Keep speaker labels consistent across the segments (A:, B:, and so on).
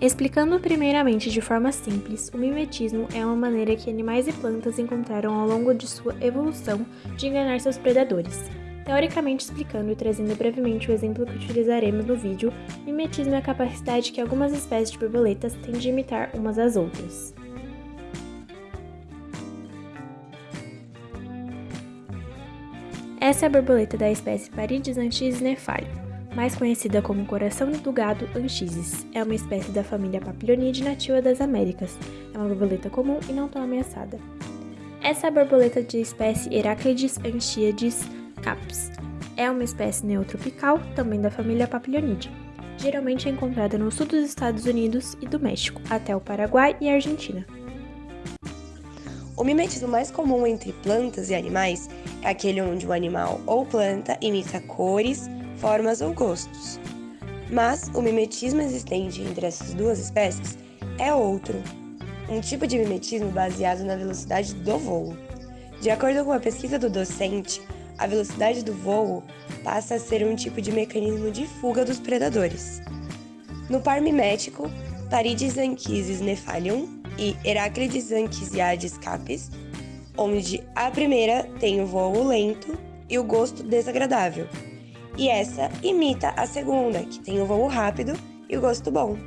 A: Explicando primeiramente de forma simples, o mimetismo é uma maneira que animais e plantas encontraram ao longo de sua evolução de enganar seus predadores. Teoricamente explicando e trazendo brevemente o exemplo que utilizaremos no vídeo, mimetismo é a capacidade que algumas espécies de borboletas têm de imitar umas às outras. Essa é a borboleta da espécie Paridis nefalio, mais conhecida como coração do gado anchises. É uma espécie da família Papilionidae nativa das Américas. É uma borboleta comum e não tão ameaçada. Essa é a borboleta de espécie Heraclides anchiades caps. É uma espécie neotropical, também da família Papilionidae. Geralmente é encontrada no sul dos Estados Unidos e do México, até o Paraguai e Argentina.
B: O mimetismo mais comum entre plantas e animais é aquele onde o animal ou planta imita cores, formas ou gostos. Mas o mimetismo existente entre essas duas espécies é outro, um tipo de mimetismo baseado na velocidade do voo. De acordo com a pesquisa do docente, a velocidade do voo passa a ser um tipo de mecanismo de fuga dos predadores. No par mimético, Paridis anchises nefalium e Heraclides Anchisiades capes, onde a primeira tem o voo lento e o gosto desagradável, e essa imita a segunda, que tem o voo rápido e o gosto bom.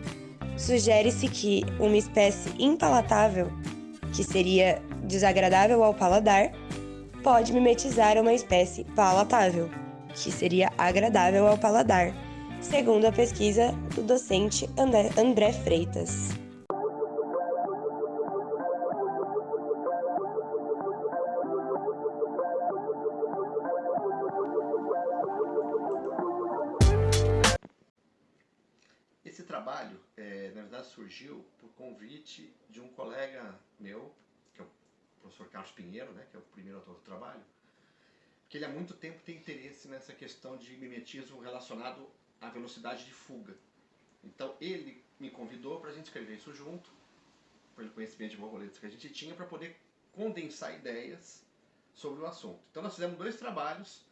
B: Sugere-se que uma espécie impalatável, que seria desagradável ao paladar, pode mimetizar uma espécie palatável, que seria agradável ao paladar, segundo a pesquisa do docente André Freitas.
C: Trabalho, é, na verdade, surgiu por convite de um colega meu, que é o professor Carlos Pinheiro, né, que é o primeiro autor do trabalho, que ele há muito tempo tem interesse nessa questão de mimetismo relacionado à velocidade de fuga. Então ele me convidou para a gente escrever isso junto, pelo conhecimento de borboletas que a gente tinha, para poder condensar ideias sobre o assunto. Então nós fizemos dois trabalhos,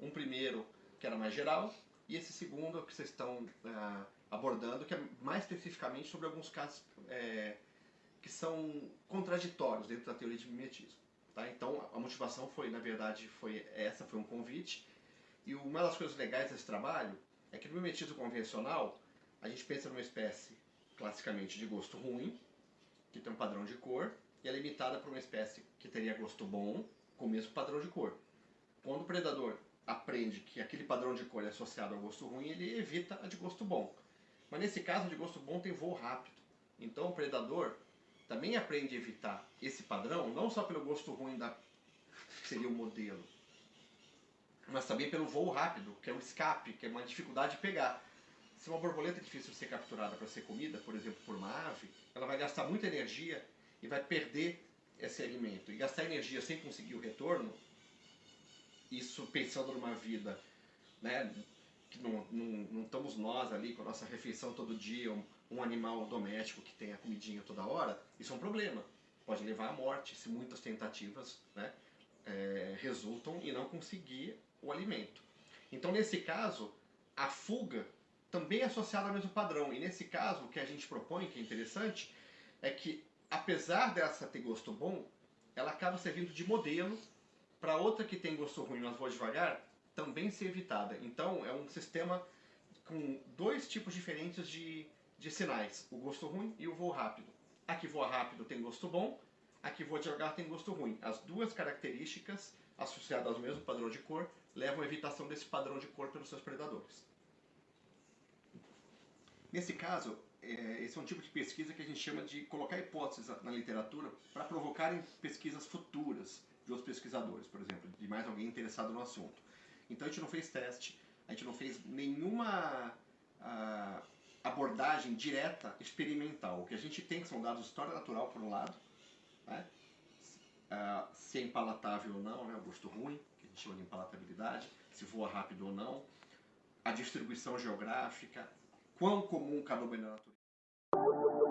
C: um primeiro que era mais geral, e esse segundo que vocês estão ah, abordando, que é mais especificamente sobre alguns casos é, que são contraditórios dentro da teoria de mimetismo. Tá? Então a motivação foi, na verdade, foi essa foi um convite. E uma das coisas legais desse trabalho é que no mimetismo convencional a gente pensa numa espécie classicamente de gosto ruim, que tem um padrão de cor, e é limitada por uma espécie que teria gosto bom, com o mesmo padrão de cor. Quando o predador aprende que aquele padrão de cor é associado ao gosto ruim, ele evita a de gosto bom. Mas nesse caso, de gosto bom tem voo rápido. Então o predador também aprende a evitar esse padrão, não só pelo gosto ruim da que seria o modelo, mas também pelo voo rápido, que é o escape, que é uma dificuldade de pegar. Se uma borboleta é difícil de ser capturada para ser comida, por exemplo, por uma ave, ela vai gastar muita energia e vai perder esse alimento. E gastar energia sem conseguir o retorno, isso pensando numa vida né, que não, não, não, estamos nós ali com a nossa refeição todo dia, um, um, animal doméstico que tem a comidinha toda hora, isso é um problema. Pode levar à morte se muitas tentativas né, é, resultam em não conseguir o alimento. Então, nesse caso, a fuga também é associada ao mesmo padrão. E nesse caso, o que a gente propõe, que é interessante, é que apesar dessa ter gosto bom, ela acaba servindo de modelo para outra que tem gosto ruim, mas voa devagar, também ser evitada. Então é um sistema com dois tipos diferentes de, de sinais, o gosto ruim e o voo rápido. A que voa rápido tem gosto bom, a que voa devagar tem gosto ruim. As duas características associadas ao mesmo padrão de cor levam à evitação desse padrão de cor pelos seus predadores. Nesse caso, é, esse é um tipo de pesquisa que a gente chama de colocar hipóteses na literatura para provocarem pesquisas futuras de outros pesquisadores, por exemplo, de mais alguém interessado no assunto. Então a gente não fez teste, a gente não fez nenhuma uh, abordagem direta experimental. O que a gente tem são dados de história natural, por um lado, né? uh, se é impalatável ou não, né? o gosto ruim, que a gente chama de impalatabilidade, se voa rápido ou não, a distribuição geográfica, quão comum cada obra na natureza.